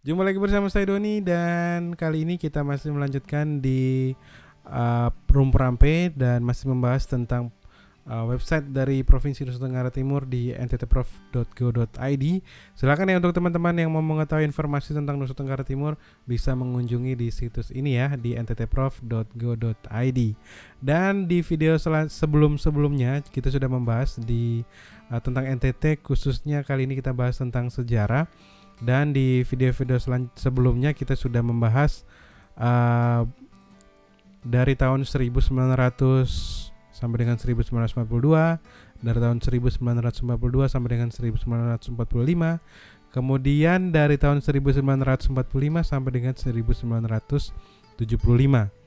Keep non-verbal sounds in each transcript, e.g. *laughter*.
Jumpa lagi bersama saya Doni dan kali ini kita masih melanjutkan di uh, Rampe dan masih membahas tentang uh, website dari Provinsi Nusa Tenggara Timur di nttprof.go.id. Silakan ya untuk teman-teman yang mau mengetahui informasi tentang Nusa Tenggara Timur bisa mengunjungi di situs ini ya di nttprof.go.id. Dan di video sebelum-sebelumnya kita sudah membahas di uh, tentang NTT khususnya kali ini kita bahas tentang sejarah dan di video-video sebelumnya kita sudah membahas uh, dari tahun 1900 sampai dengan 1942 dari tahun 1952 sampai dengan 1945 kemudian dari tahun 1945 sampai dengan 1975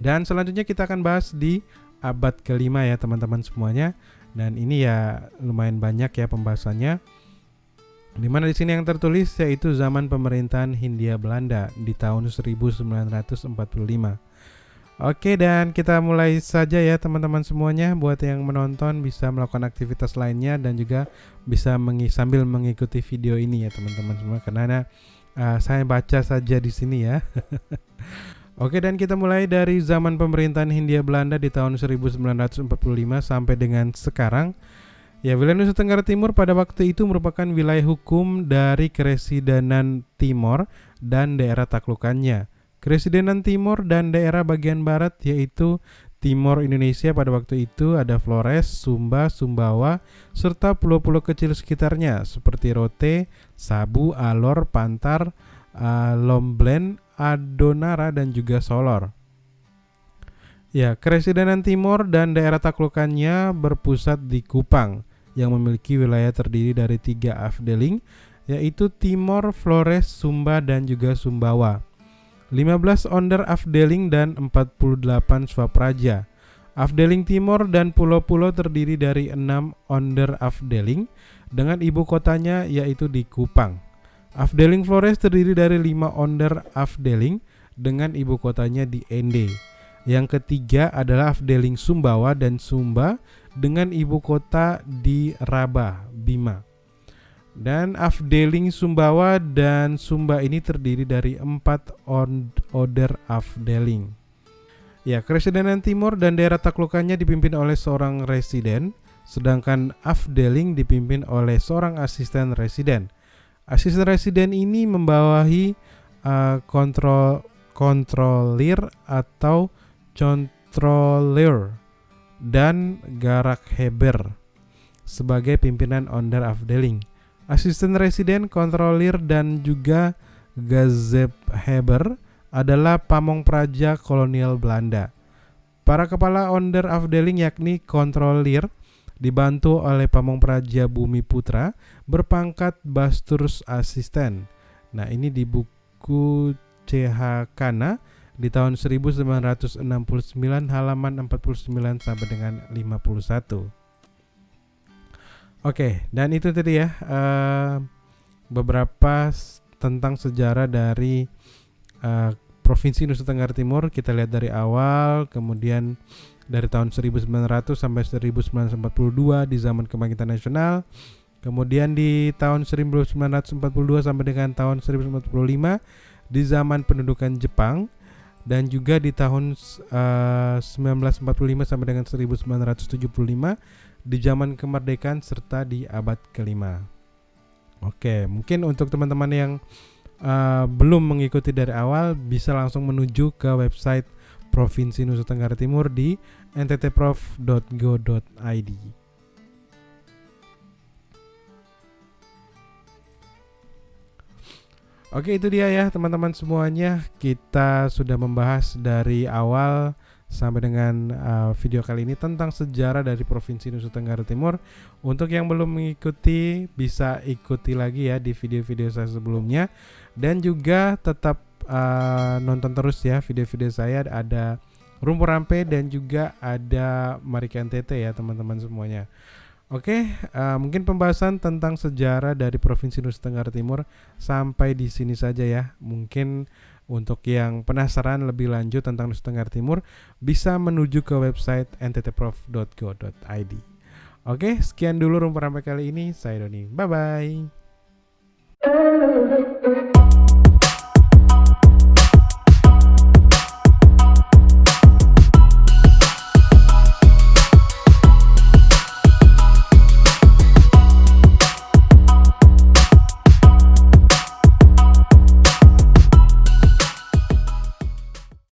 dan selanjutnya kita akan bahas di abad kelima ya teman-teman semuanya. Dan ini ya lumayan banyak ya pembahasannya di mana di sini yang tertulis yaitu zaman pemerintahan Hindia Belanda di tahun 1945. Oke dan kita mulai saja ya teman-teman semuanya buat yang menonton bisa melakukan aktivitas lainnya dan juga bisa mengi sambil mengikuti video ini ya teman-teman semua karena uh, saya baca saja di sini ya. *laughs* Oke dan kita mulai dari zaman pemerintahan Hindia Belanda di tahun 1945 sampai dengan sekarang. Ya, wilayah Nusa Tenggara Timur pada waktu itu merupakan wilayah hukum dari Keresidenan Timor dan daerah taklukannya. Keresidenan Timor dan daerah bagian barat yaitu Timor Indonesia pada waktu itu ada Flores, Sumba, Sumbawa, serta pulau-pulau kecil sekitarnya seperti Rote, Sabu, Alor, Pantar, uh, Lomblen, Adonara, dan juga Solor. Ya, Keresidenan Timor dan daerah taklukannya berpusat di Kupang yang memiliki wilayah terdiri dari tiga afdeling yaitu Timor, Flores, Sumba, dan juga Sumbawa. 15 onder afdeling dan 48 swapraja. Afdeling Timor dan pulau-pulau terdiri dari 6 onder afdeling dengan ibu kotanya yaitu di Kupang. Afdeling Flores terdiri dari 5 onder afdeling dengan ibu kotanya di Ende. Yang ketiga adalah Afdeling Sumbawa dan Sumba dengan ibu kota di Rabah, Bima. Dan Afdeling Sumbawa dan Sumba ini terdiri dari empat order Afdeling. Ya, Keresidenan Timur dan daerah taklukannya dipimpin oleh seorang residen, sedangkan Afdeling dipimpin oleh seorang asisten residen. Asisten residen ini membawahi uh, kontrol kontrolir atau controller dan Garak Heber sebagai pimpinan Onder Afdeling. Asisten residen, kontrolir dan juga Gazep Heber adalah pamong praja kolonial Belanda. Para kepala Onder Afdeling yakni kontrolir dibantu oleh pamong praja Bumi Putra berpangkat Basturs Asisten. Nah, ini di buku CH Kana di tahun 1969 halaman 49 sampai dengan 51. Oke, dan itu tadi ya uh, beberapa tentang sejarah dari uh, Provinsi Nusa Tenggara Timur. Kita lihat dari awal, kemudian dari tahun 1900 sampai 1942 di zaman kebangkitan nasional. Kemudian di tahun 1942 sampai dengan tahun 1945 di zaman pendudukan Jepang dan juga di tahun uh, eh, 1945 sampai dengan 1975 di zaman kemerdekaan serta di abad kelima. Oke, mungkin untuk teman-teman yang uh, belum mengikuti dari awal bisa langsung menuju ke website Provinsi Nusa Tenggara Timur di nttprof.go.id. Oke itu dia ya teman-teman semuanya. Kita sudah membahas dari awal sampai dengan uh, video kali ini tentang sejarah dari Provinsi Nusa Tenggara Timur. Untuk yang belum mengikuti bisa ikuti lagi ya di video-video saya sebelumnya. Dan juga tetap uh, nonton terus ya video-video saya. Ada Rumpur Rampe dan juga ada Marikan Tete ya teman-teman semuanya Oke, uh, mungkin pembahasan tentang sejarah dari Provinsi Nusa Tenggara Timur sampai di sini saja ya. Mungkin untuk yang penasaran lebih lanjut tentang Nusa Tenggara Timur bisa menuju ke website nttprof.go.id. Oke, sekian dulu rumput rampai kali ini. Saya Doni. Bye bye.